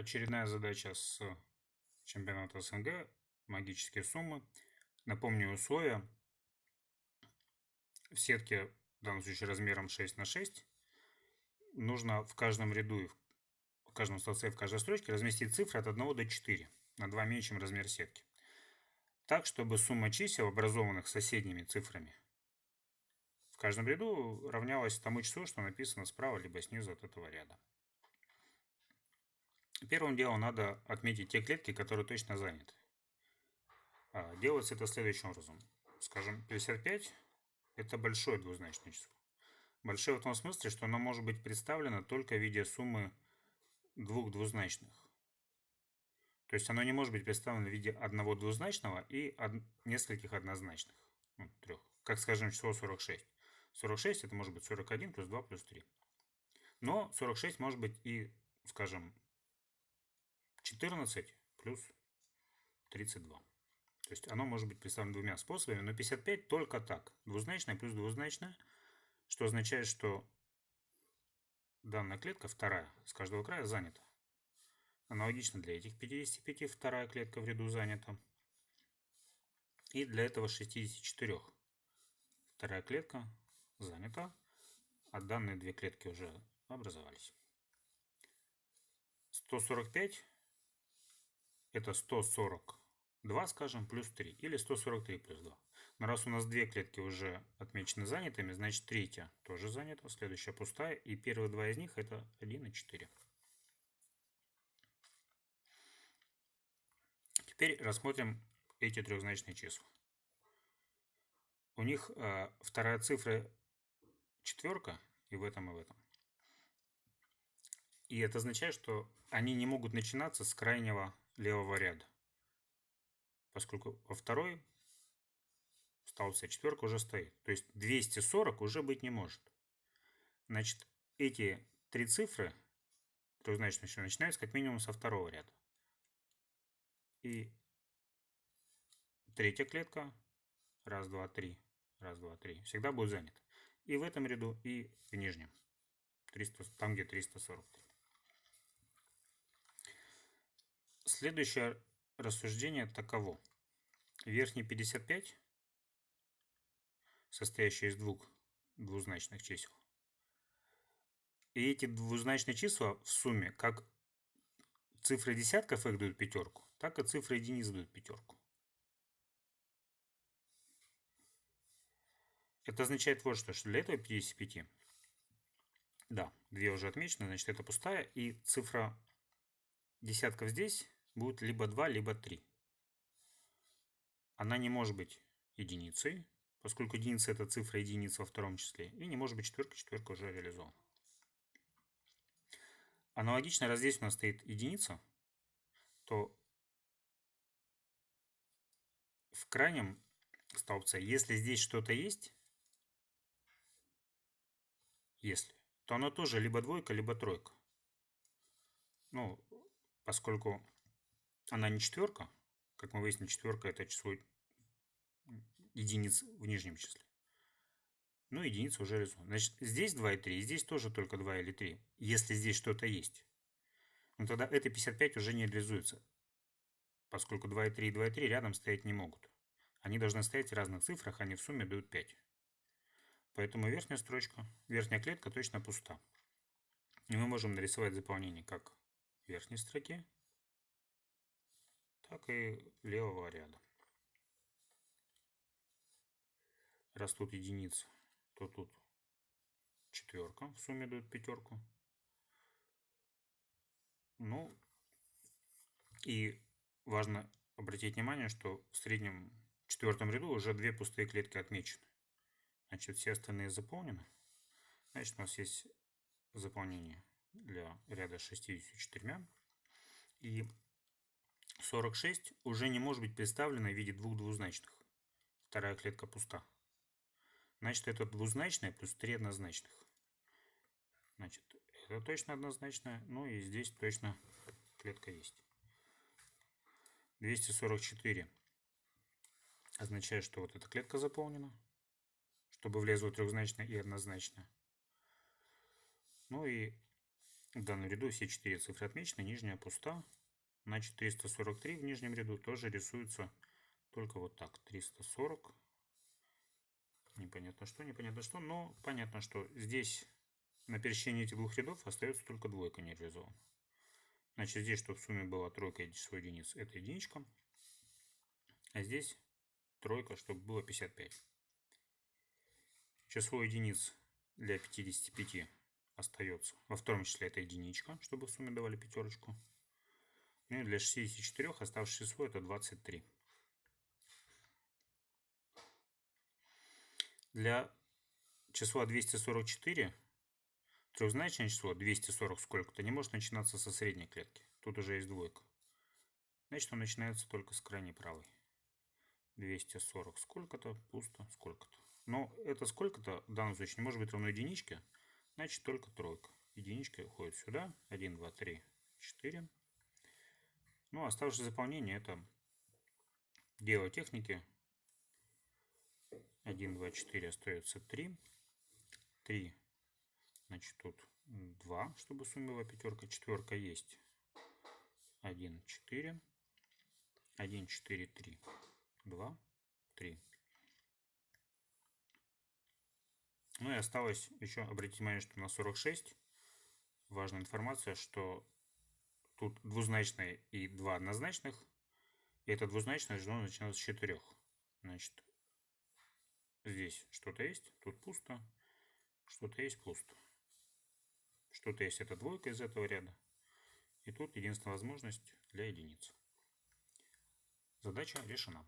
Очередная задача с чемпионата СНГ. Магические суммы. Напомню условия. В сетке, в данном случае размером 6 на 6, нужно в каждом ряду, в каждом столбце, в каждой строчке разместить цифры от 1 до 4, на 2 меньше, чем размер сетки. Так, чтобы сумма чисел, образованных соседними цифрами, в каждом ряду равнялась тому числу, что написано справа либо снизу от этого ряда. Первым делом надо отметить те клетки, которые точно заняты. А, делается это следующим образом. Скажем, 55 – это большое двузначное число. Большое в том смысле, что оно может быть представлено только в виде суммы двух двузначных. То есть оно не может быть представлено в виде одного двузначного и од... нескольких однозначных. Ну, трех. Как, скажем, число 46. 46 это может быть 41 плюс 2 плюс 3. Но 46 может быть и, скажем, 14 плюс 32. То есть оно может быть представлено двумя способами, но 55 только так. Двузначное плюс двузначное, что означает, что данная клетка, вторая, с каждого края занята. Аналогично для этих 55 вторая клетка в ряду занята. И для этого 64 вторая клетка занята, а данные две клетки уже образовались. 145 это 142, скажем, плюс 3, или 143 плюс 2. Но раз у нас две клетки уже отмечены занятыми, значит третья тоже занята, следующая пустая, и первые два из них это 1 и 4. Теперь рассмотрим эти трехзначные числа. У них э, вторая цифра четверка и в этом, и в этом. И это означает, что они не могут начинаться с крайнего левого ряда. Поскольку во второй столбце четверка уже стоит. То есть 240 уже быть не может. Значит, эти три цифры, значит, начинаются как минимум со второго ряда. И третья клетка, раз, два, три, раз, два, три, всегда будет занята. И в этом ряду, и в нижнем, 300, там где 343. Следующее рассуждение таково. Верхний 55, состоящий из двух двузначных чисел, и эти двузначные числа в сумме, как цифры десятков их дают пятерку, так и цифры единиц дают пятерку. Это означает вот что, что для этого 55, да, две уже отмечены, значит это пустая, и цифра десятков здесь будет либо 2, либо 3. Она не может быть единицей, поскольку единица это цифра единиц во втором числе, и не может быть четверка, четверка уже реализована. Аналогично, раз здесь у нас стоит единица, то в крайнем столбце, если здесь что-то есть, если, то оно тоже либо двойка, либо тройка. Ну, поскольку она не четверка, как мы выяснили, четверка это число единиц в нижнем числе. Ну, единица уже рисуем. Значит, здесь 2 и 3, и здесь тоже только 2 или 3, если здесь что-то есть. Но тогда это 55 уже не реализуется, поскольку 2 и 3 и 2 и 3 рядом стоять не могут. Они должны стоять в разных цифрах, они в сумме дают 5. Поэтому верхняя строчка, верхняя клетка точно пуста. И мы можем нарисовать заполнение как в верхней строке, так и левого ряда. Раз тут единица, то тут четверка в сумме дает пятерку. Ну, и важно обратить внимание, что в среднем четвертом ряду уже две пустые клетки отмечены. Значит, все остальные заполнены. Значит, у нас есть заполнение для ряда 64. И 46 уже не может быть представлена в виде двух двузначных. Вторая клетка пуста. Значит, это двузначное плюс три однозначных. Значит, это точно однозначное. Ну и здесь точно клетка есть. 244 означает, что вот эта клетка заполнена, чтобы влезло трехзначное и однозначное. Ну и В данном ряду все четыре цифры отмечены, нижняя пуста. Значит, 343 в нижнем ряду тоже рисуется только вот так. 340. Непонятно что, непонятно что, но понятно, что здесь на пересечении этих двух рядов остается только двойка нереализована. Значит, здесь, чтобы в сумме была тройка и число единиц, это единичка. А здесь тройка, чтобы было 55. Число единиц для 55 остается. Во втором числе это единичка, чтобы в сумме давали пятерочку. Ну и для 64 оставшееся число это 23. Для числа 244 трехзначное число 240 сколько-то не может начинаться со средней клетки. Тут уже есть двойка. Значит, он начинается только с крайней правой. 240 сколько-то, пусто сколько-то. Но это сколько-то в данном случае не может быть равно единичке, значит только тройка. Единичка уходит сюда. 1, 2, 3, 4. Ну, оставшееся заполнение это дело техники. 1, 2, 4 остается 3. 3, значит тут 2, чтобы сумма была пятерка. Четверка есть. 1, 4. 1, 4, 3. 2, 3. Ну и осталось еще обратить внимание, что на 46 важная информация, что тут двузначное и два однозначных. И это двузначное должно начинаться с четырех. Значит, здесь что-то есть, тут пусто, что-то есть пусто. Что-то есть это двойка из этого ряда. И тут единственная возможность для единиц. Задача решена.